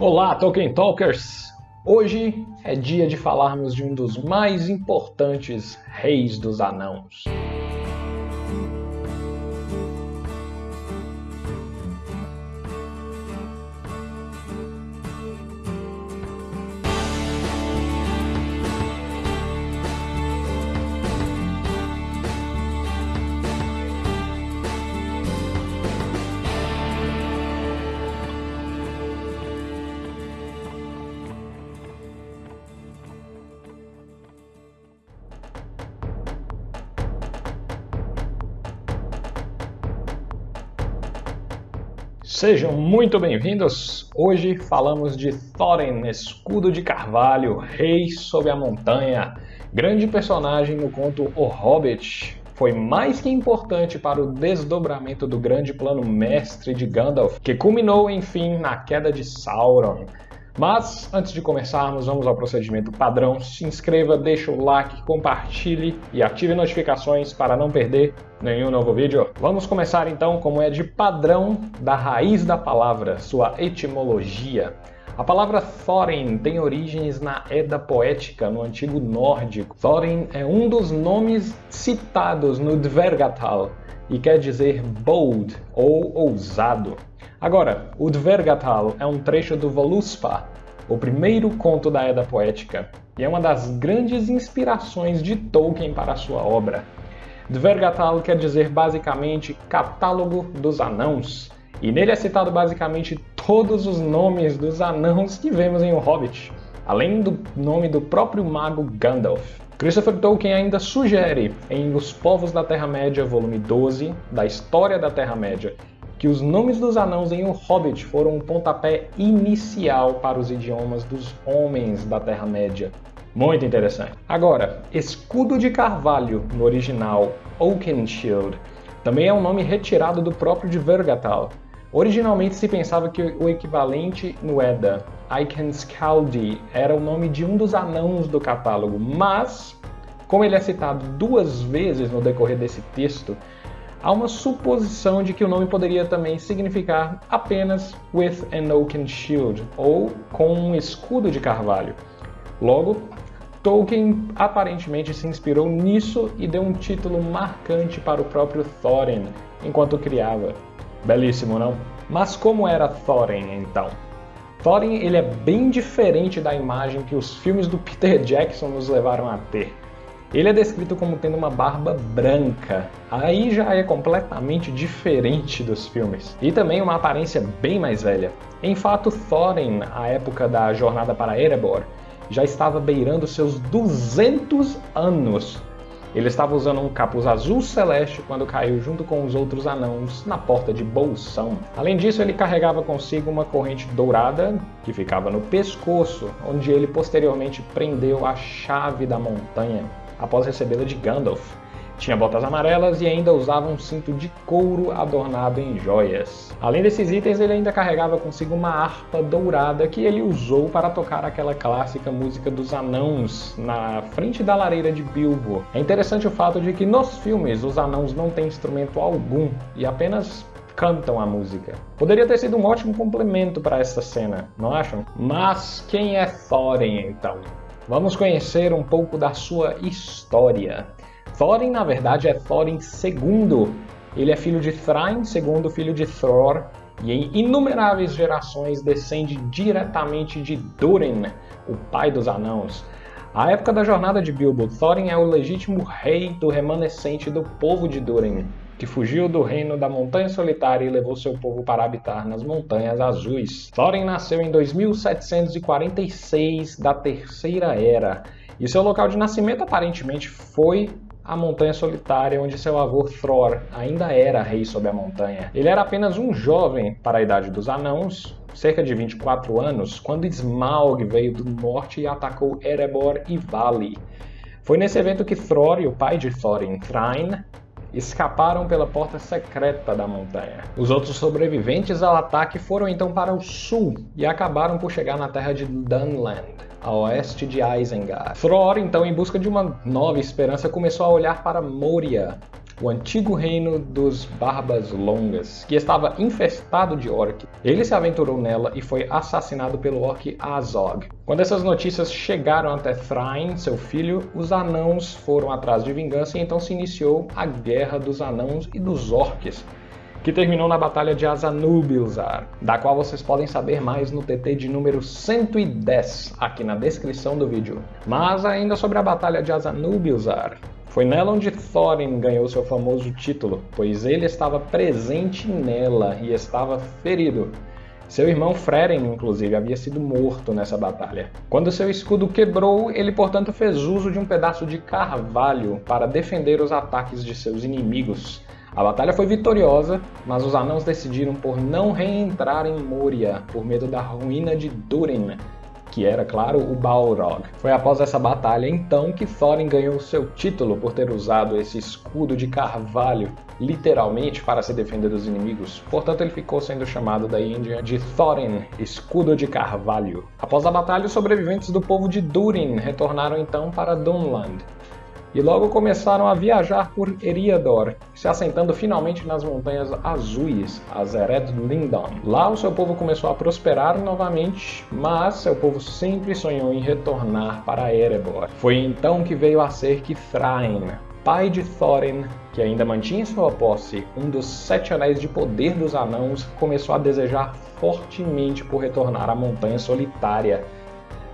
Olá, Tolkien Talkers! Hoje é dia de falarmos de um dos mais importantes reis dos anãos. Sejam muito bem-vindos! Hoje falamos de Thorin, escudo de carvalho, rei sob a montanha. Grande personagem no conto O Hobbit. Foi mais que importante para o desdobramento do grande plano mestre de Gandalf, que culminou, enfim, na queda de Sauron. Mas, antes de começarmos, vamos ao procedimento padrão. Se inscreva, deixe o like, compartilhe e ative notificações para não perder nenhum novo vídeo. Vamos começar então, como é de padrão, da raiz da palavra, sua etimologia. A palavra Thorin tem origens na Edda Poética, no antigo nórdico. Thorin é um dos nomes citados no Dvergatal e quer dizer bold ou ousado. Agora, o Dvergatal é um trecho do Voluspa, o primeiro conto da Edda Poética, e é uma das grandes inspirações de Tolkien para a sua obra. Dvergatal quer dizer basicamente Catálogo dos Anãos, e nele é citado basicamente todos os nomes dos anãos que vemos em O Hobbit, além do nome do próprio mago Gandalf. Christopher Tolkien ainda sugere em Os Povos da Terra-média, volume 12, da História da Terra-média, que os nomes dos anãos em O Hobbit foram um pontapé inicial para os idiomas dos homens da Terra-média. Muito interessante. Agora, escudo de carvalho no original Oakenshield também é um nome retirado do próprio de Vergatal. Originalmente se pensava que o equivalente no Edda, Aikenskaldi, era o nome de um dos anãos do catálogo, mas, como ele é citado duas vezes no decorrer desse texto, há uma suposição de que o nome poderia também significar apenas with an oaken shield, ou com um escudo de carvalho. Logo, Tolkien aparentemente se inspirou nisso e deu um título marcante para o próprio Thorin enquanto criava. Belíssimo, não? Mas como era Thorin então? Thorin ele é bem diferente da imagem que os filmes do Peter Jackson nos levaram a ter. Ele é descrito como tendo uma barba branca, aí já é completamente diferente dos filmes, e também uma aparência bem mais velha. Em fato, Thorin, à época da jornada para Erebor, já estava beirando seus 200 anos. Ele estava usando um capuz azul celeste quando caiu junto com os outros anãos na porta de Bolsão. Além disso, ele carregava consigo uma corrente dourada que ficava no pescoço, onde ele posteriormente prendeu a chave da montanha após recebê-la de Gandalf. Tinha botas amarelas e ainda usava um cinto de couro adornado em joias. Além desses itens, ele ainda carregava consigo uma harpa dourada que ele usou para tocar aquela clássica música dos anãos na frente da lareira de Bilbo. É interessante o fato de que nos filmes os anãos não têm instrumento algum e apenas cantam a música. Poderia ter sido um ótimo complemento para essa cena, não acham? Mas quem é Thorin então? Vamos conhecer um pouco da sua história. Thorin, na verdade, é Thorin II. Ele é filho de Thrain, segundo filho de Thor, e em inumeráveis gerações descende diretamente de Durin, o pai dos anãos. À época da jornada de Bilbo, Thorin é o legítimo rei do remanescente do povo de Durin que fugiu do reino da Montanha Solitária e levou seu povo para habitar nas Montanhas Azuis. Thorin nasceu em 2746 da Terceira Era, e seu local de nascimento aparentemente foi a Montanha Solitária, onde seu avô Thror ainda era rei sobre a montanha. Ele era apenas um jovem para a idade dos anãos, cerca de 24 anos, quando Smaug veio do norte e atacou Erebor e Vali. Foi nesse evento que Thror e o pai de Thorin, Thrain, escaparam pela porta secreta da montanha. Os outros sobreviventes ao ataque foram então para o sul e acabaram por chegar na terra de Dunland, a oeste de Isengard. Thror, então, em busca de uma nova esperança, começou a olhar para Moria, o antigo reino dos Barbas Longas, que estava infestado de orc. Ele se aventurou nela e foi assassinado pelo orc Azog. Quando essas notícias chegaram até Thrain, seu filho, os anãos foram atrás de vingança e então se iniciou a Guerra dos Anãos e dos Orcs, que terminou na Batalha de Azanubilzar, da qual vocês podem saber mais no TT de número 110, aqui na descrição do vídeo. Mas ainda sobre a Batalha de Azanubilzar, foi nela onde Thorin ganhou seu famoso título, pois ele estava presente nela e estava ferido. Seu irmão Freren, inclusive, havia sido morto nessa batalha. Quando seu escudo quebrou, ele portanto fez uso de um pedaço de carvalho para defender os ataques de seus inimigos. A batalha foi vitoriosa, mas os anãos decidiram por não reentrar em Moria por medo da ruína de Durin, que era, claro, o Balrog. Foi após essa batalha, então, que Thorin ganhou seu título por ter usado esse escudo de carvalho, literalmente, para se defender dos inimigos. Portanto, ele ficou sendo chamado daí em diante de Thorin, Escudo de Carvalho. Após a batalha, os sobreviventes do povo de Durin retornaram então para Dunland, e logo começaram a viajar por Eriador, se assentando finalmente nas Montanhas Azuis, as Ered Lindon. Lá o seu povo começou a prosperar novamente, mas seu povo sempre sonhou em retornar para Erebor. Foi então que veio a ser que Thrain, pai de Thorin, que ainda mantinha em sua posse um dos sete anéis de poder dos anãos, começou a desejar fortemente por retornar à Montanha Solitária,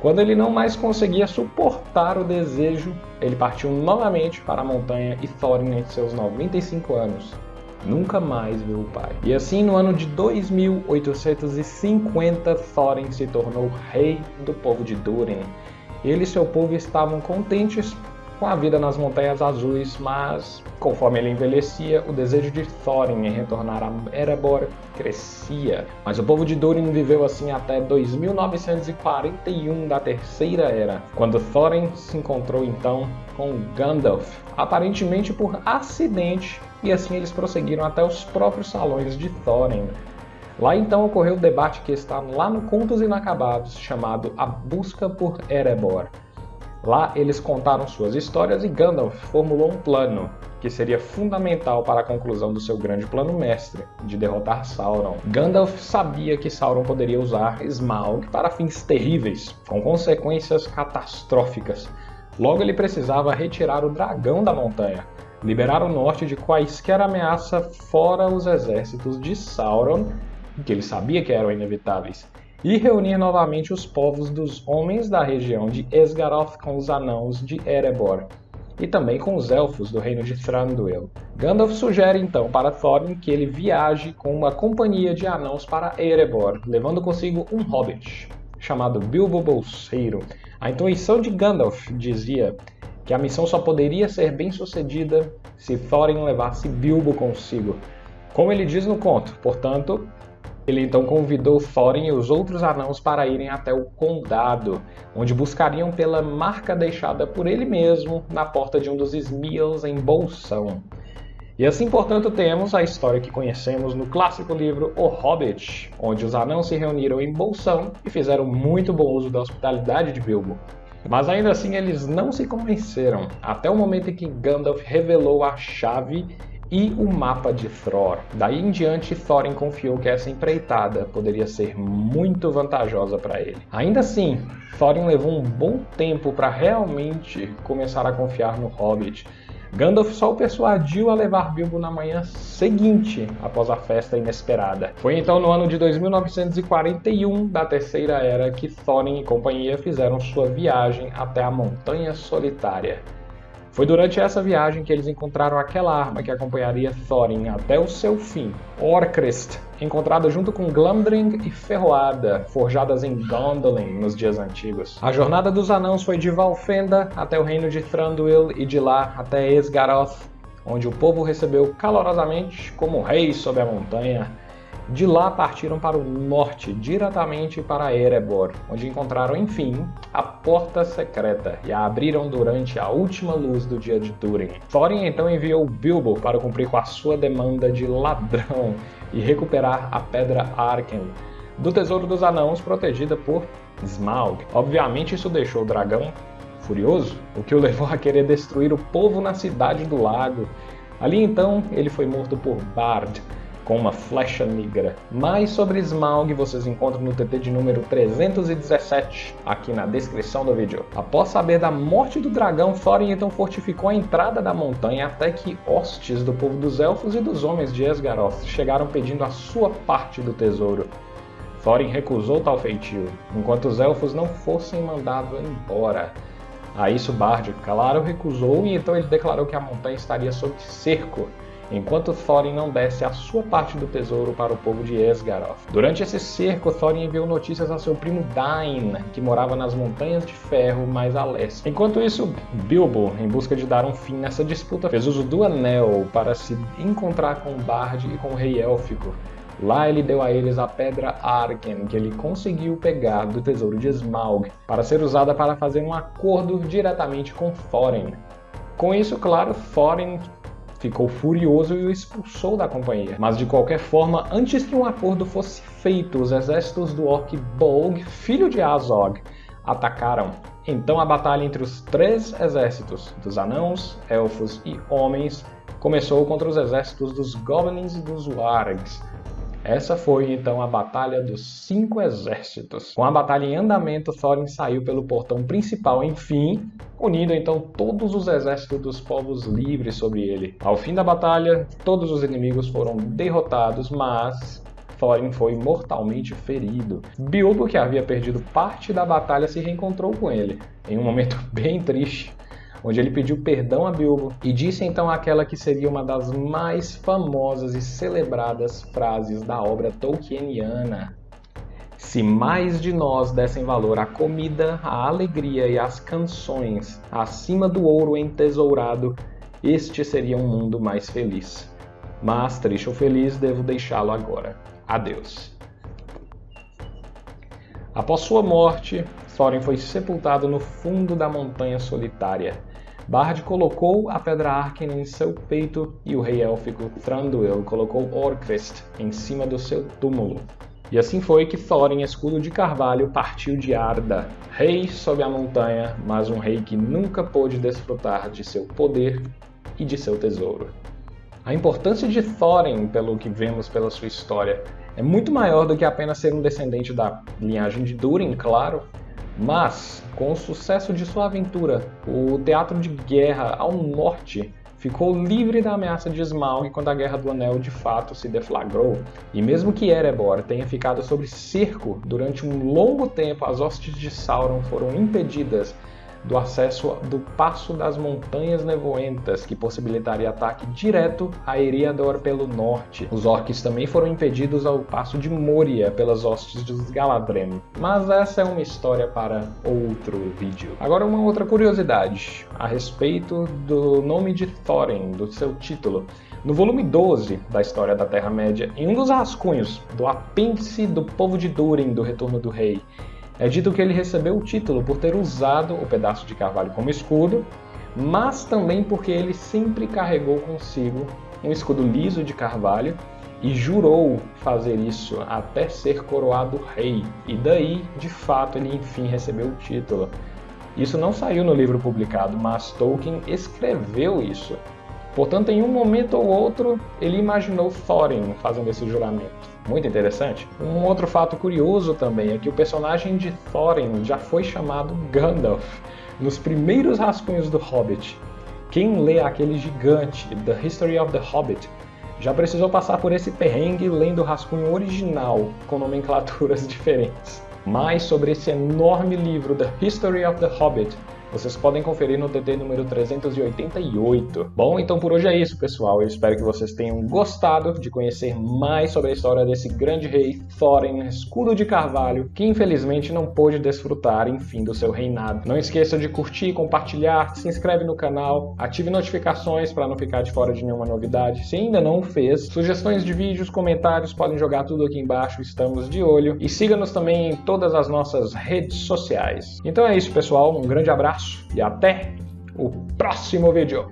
quando ele não mais conseguia suportar o desejo, ele partiu novamente para a montanha e Thorin, em seus 95 anos, nunca mais viu o pai. E assim, no ano de 2850, Thorin se tornou rei do povo de Durin. Ele e seu povo estavam contentes com a vida nas Montanhas Azuis, mas conforme ele envelhecia, o desejo de Thorin em retornar a Erebor crescia. Mas o povo de Durin viveu assim até 2941 da Terceira Era, quando Thorin se encontrou então com Gandalf, aparentemente por acidente, e assim eles prosseguiram até os próprios salões de Thorin. Lá então ocorreu o debate que está lá no Contos Inacabados, chamado A Busca por Erebor. Lá eles contaram suas histórias e Gandalf formulou um plano que seria fundamental para a conclusão do seu grande plano mestre, de derrotar Sauron. Gandalf sabia que Sauron poderia usar Smaug para fins terríveis, com consequências catastróficas. Logo ele precisava retirar o dragão da montanha, liberar o norte de quaisquer ameaça fora os exércitos de Sauron, que ele sabia que eram inevitáveis, e reunir novamente os povos dos homens da região de Esgaroth com os anãos de Erebor, e também com os elfos do reino de Thranduil. Gandalf sugere então para Thorin que ele viaje com uma companhia de anãos para Erebor, levando consigo um hobbit, chamado Bilbo Bolseiro. A intuição de Gandalf dizia que a missão só poderia ser bem sucedida se Thorin levasse Bilbo consigo. Como ele diz no conto, portanto, ele então convidou Thorin e os outros anãos para irem até o Condado, onde buscariam pela marca deixada por ele mesmo na porta de um dos Smeals em Bolsão. E assim, portanto, temos a história que conhecemos no clássico livro O Hobbit, onde os anãos se reuniram em Bolsão e fizeram muito bom uso da hospitalidade de Bilbo. Mas ainda assim eles não se convenceram, até o momento em que Gandalf revelou a chave e o mapa de Thror. Daí em diante, Thorin confiou que essa empreitada poderia ser muito vantajosa para ele. Ainda assim, Thorin levou um bom tempo para realmente começar a confiar no Hobbit. Gandalf só o persuadiu a levar Bilbo na manhã seguinte, após a festa inesperada. Foi então no ano de 2941 da Terceira Era que Thorin e companhia fizeram sua viagem até a Montanha Solitária. Foi durante essa viagem que eles encontraram aquela arma que acompanharia Thorin até o seu fim, Orcrist, encontrada junto com Glamdring e Ferroada, forjadas em Gondolin nos dias antigos. A jornada dos anãos foi de Valfenda até o reino de Thranduil e de lá até Esgaroth, onde o povo recebeu calorosamente como rei sob a montanha de lá partiram para o norte, diretamente para Erebor, onde encontraram, enfim, a Porta Secreta e a abriram durante a última luz do dia de Durin. Thorin então enviou Bilbo para cumprir com a sua demanda de ladrão e recuperar a Pedra Arken, do Tesouro dos Anãos protegida por Smaug. Obviamente isso deixou o dragão furioso, o que o levou a querer destruir o povo na Cidade do Lago, Ali então ele foi morto por Bard, com uma flecha negra. Mais sobre Smaug vocês encontram no TT de número 317, aqui na descrição do vídeo. Após saber da morte do dragão, Thorin então fortificou a entrada da montanha até que hostes do povo dos Elfos e dos homens de Esgaroth chegaram pedindo a sua parte do tesouro. Thorin recusou tal feitio, enquanto os Elfos não fossem mandados embora. A isso Bard, claro, recusou e então ele declarou que a montanha estaria sob cerco enquanto Thorin não desse a sua parte do tesouro para o povo de Esgaroth. Durante esse cerco, Thorin enviou notícias a seu primo Dain, que morava nas Montanhas de Ferro mais a leste. Enquanto isso, Bilbo, em busca de dar um fim nessa disputa, fez uso do Anel para se encontrar com Bard e com o Rei Élfico. Lá ele deu a eles a pedra Arken, que ele conseguiu pegar do tesouro de Smaug, para ser usada para fazer um acordo diretamente com Thorin. Com isso, claro, Thorin ficou furioso e o expulsou da companhia. Mas de qualquer forma, antes que um acordo fosse feito, os exércitos do orc Bolg, filho de Azog, atacaram. Então a batalha entre os três exércitos, dos anãos, elfos e homens, começou contra os exércitos dos goblins e dos wargs. Essa foi então a Batalha dos Cinco Exércitos. Com a batalha em andamento, Thorin saiu pelo portão principal, enfim, unindo então todos os exércitos dos povos livres sobre ele. Ao fim da batalha, todos os inimigos foram derrotados, mas Thorin foi mortalmente ferido. Bilbo, que havia perdido parte da batalha, se reencontrou com ele, em um momento bem triste onde ele pediu perdão a Bilbo e disse então aquela que seria uma das mais famosas e celebradas frases da obra tolkieniana. Se mais de nós dessem valor à comida, à alegria e às canções, acima do ouro entesourado, este seria um mundo mais feliz. Mas, triste ou feliz, devo deixá-lo agora. Adeus. Após sua morte, Thorin foi sepultado no fundo da montanha solitária, Bard colocou a pedra Arken em seu peito e o rei élfico Thranduil colocou Orcrist em cima do seu túmulo. E assim foi que Thorin, escudo de carvalho, partiu de Arda, rei sob a montanha, mas um rei que nunca pôde desfrutar de seu poder e de seu tesouro. A importância de Thorin, pelo que vemos pela sua história, é muito maior do que apenas ser um descendente da linhagem de Durin, claro, mas, com o sucesso de sua aventura, o teatro de guerra ao norte ficou livre da ameaça de Smaug quando a Guerra do Anel de fato se deflagrou. E mesmo que Erebor tenha ficado sob cerco durante um longo tempo, as hostes de Sauron foram impedidas do acesso do Passo das Montanhas Nevoentas, que possibilitaria ataque direto a Eriador pelo norte. Os orcs também foram impedidos ao Passo de Moria pelas hostes dos Galadrim. Mas essa é uma história para outro vídeo. Agora uma outra curiosidade a respeito do nome de Thorin, do seu título. No volume 12 da História da Terra-média, em um dos rascunhos do apêndice do povo de Durin do Retorno do Rei, é dito que ele recebeu o título por ter usado o pedaço de carvalho como escudo, mas também porque ele sempre carregou consigo um escudo liso de carvalho e jurou fazer isso até ser coroado rei. E daí, de fato, ele enfim recebeu o título. Isso não saiu no livro publicado, mas Tolkien escreveu isso. Portanto, em um momento ou outro, ele imaginou Thorin fazendo esse juramento. Muito interessante. Um outro fato curioso também é que o personagem de Thorin já foi chamado Gandalf nos primeiros rascunhos do Hobbit. Quem lê aquele gigante, The History of the Hobbit, já precisou passar por esse perrengue lendo o rascunho original com nomenclaturas diferentes. Mais sobre esse enorme livro, The History of the Hobbit, vocês podem conferir no TT número 388. Bom, então por hoje é isso, pessoal. Eu espero que vocês tenham gostado de conhecer mais sobre a história desse grande rei Thorin, escudo de carvalho, que infelizmente não pôde desfrutar, enfim, do seu reinado. Não esqueça de curtir, compartilhar, se inscreve no canal, ative notificações para não ficar de fora de nenhuma novidade. Se ainda não fez, sugestões de vídeos, comentários, podem jogar tudo aqui embaixo, estamos de olho. E siga-nos também em todas as nossas redes sociais. Então é isso, pessoal. Um grande abraço abraço e até o próximo vídeo.